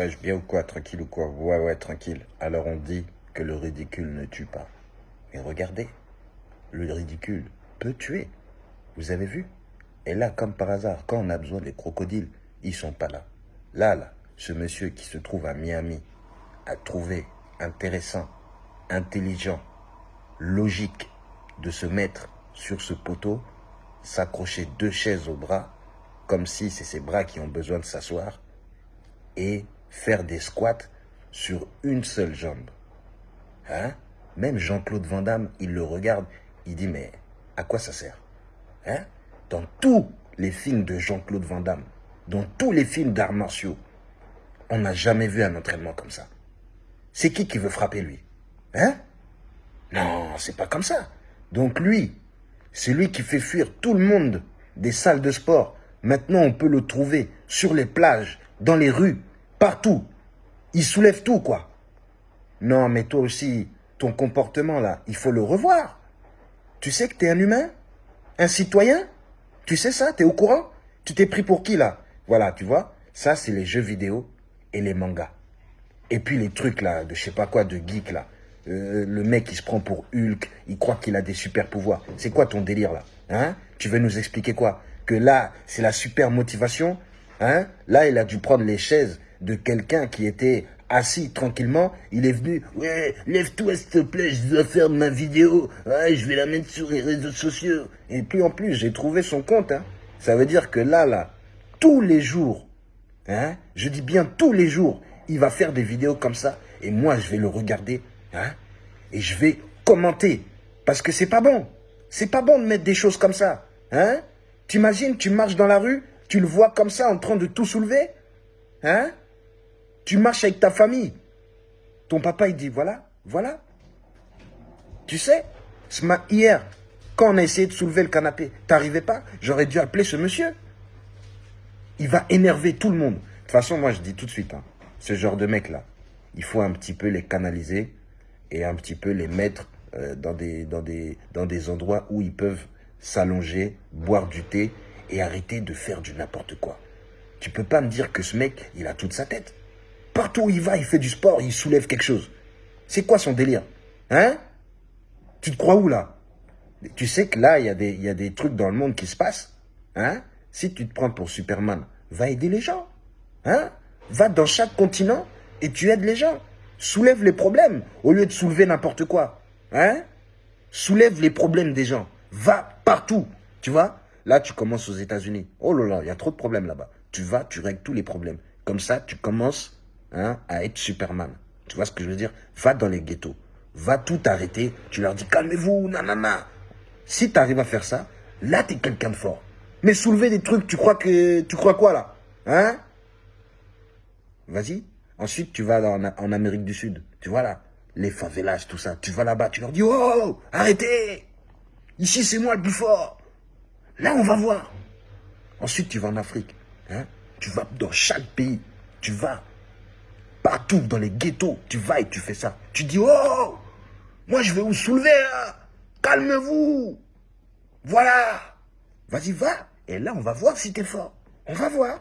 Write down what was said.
Ouais, bien ou quoi Tranquille ou quoi? Ouais, ouais, tranquille. Alors on dit que le ridicule ne tue pas. Mais regardez, le ridicule peut tuer. Vous avez vu? Et là, comme par hasard, quand on a besoin des crocodiles, ils sont pas là. Là, là, ce monsieur qui se trouve à Miami a trouvé intéressant, intelligent, logique de se mettre sur ce poteau, s'accrocher deux chaises au bras, comme si c'est ses bras qui ont besoin de s'asseoir, et faire des squats sur une seule jambe. Hein? Même Jean-Claude Van Damme, il le regarde, il dit, mais à quoi ça sert? Hein? Dans tous les films de Jean-Claude Van Damme, dans tous les films d'arts martiaux, on n'a jamais vu un entraînement comme ça. C'est qui qui veut frapper lui? Hein? Non, c'est pas comme ça. Donc lui, c'est lui qui fait fuir tout le monde des salles de sport. Maintenant, on peut le trouver sur les plages, dans les rues, partout. Il soulève tout, quoi. Non, mais toi aussi, ton comportement, là, il faut le revoir. Tu sais que tu es un humain? Un citoyen? Tu sais ça? Tu es au courant? Tu t'es pris pour qui, là? Voilà, tu vois Ça, c'est les jeux vidéo et les mangas. Et puis les trucs là, de je sais pas quoi, de geek là. Euh, le mec il se prend pour Hulk, il croit qu'il a des super pouvoirs. C'est quoi ton délire là? Hein? Tu veux nous expliquer quoi? Que là, c'est la super motivation Hein? Là, il a dû prendre les chaises de quelqu'un qui était assis tranquillement. Il est venu, ouais, lève-toi s'il te plaît, je dois faire ma vidéo. Je vais la mettre sur les réseaux sociaux. Et puis en plus, j'ai trouvé son compte. Hein. Ça veut dire que là, là, tous les jours, Hein? Je dis bien tous les jours, il va faire des vidéos comme ça. Et moi, je vais le regarder. Hein? Et je vais commenter. Parce que c'est pas bon. C'est pas bon de mettre des choses comme ça. Hein? T'imagines, tu marches dans la rue, tu le vois comme ça en train de tout soulever. Hein? Tu marches avec ta famille. Ton papa, il dit, voilà, voilà. Tu sais, hier, quand on a essayé de soulever le canapé, t'arrivais pas? J'aurais dû appeler ce monsieur il va énerver tout le monde. De toute façon, moi, je dis tout de suite, hein, ce genre de mec-là, il faut un petit peu les canaliser et un petit peu les mettre euh, dans, des, endroits où ils peuvent s'allonger, boire du thé et arrêter de faire du n'importe quoi. Tu peux pas me dire que ce mec, il a toute sa tête. Partout où il va, il fait du sport, il soulève quelque chose. C'est quoi son délire Hein? Tu te crois où là? Tu sais que là, il y, a des, trucs dans le monde qui se passent. Hein? Si tu te prends pour Superman, va aider les gens. Hein? Va dans chaque continent et tu aides les gens. Soulève les problèmes au lieu de soulever n'importe quoi. Hein? Soulève les problèmes des gens. Va partout. Tu vois? Là, tu commences aux États-Unis. Oh là là, il y a trop de problèmes là-bas. Tu vas, tu règles tous les problèmes. Comme ça, tu commences hein, à être Superman. Tu vois ce que je veux dire? Va dans les ghettos. Va tout arrêter. Tu leur dis, calmez-vous, nanana. Si tu arrives à faire ça, là, tu es quelqu'un de fort. Mais soulever des trucs, tu crois que tu crois quoi là? Hein? Vas-y. Ensuite, tu vas en, en, Amérique du Sud. Tu vois là, les favelas, tout ça. Tu vas là-bas, tu leur dis Oh, arrêtez Ici, c'est moi le plus fort. Là, on va voir. Ensuite, tu vas en Afrique. Hein tu vas dans chaque pays. Tu vas partout dans les ghettos. Tu vas et tu fais ça. Tu dis Oh, moi, je vais vous soulever. Hein. Calmez-vous. Voilà. Vas-y, va. Et là, on va voir si t'es fort. On va voir.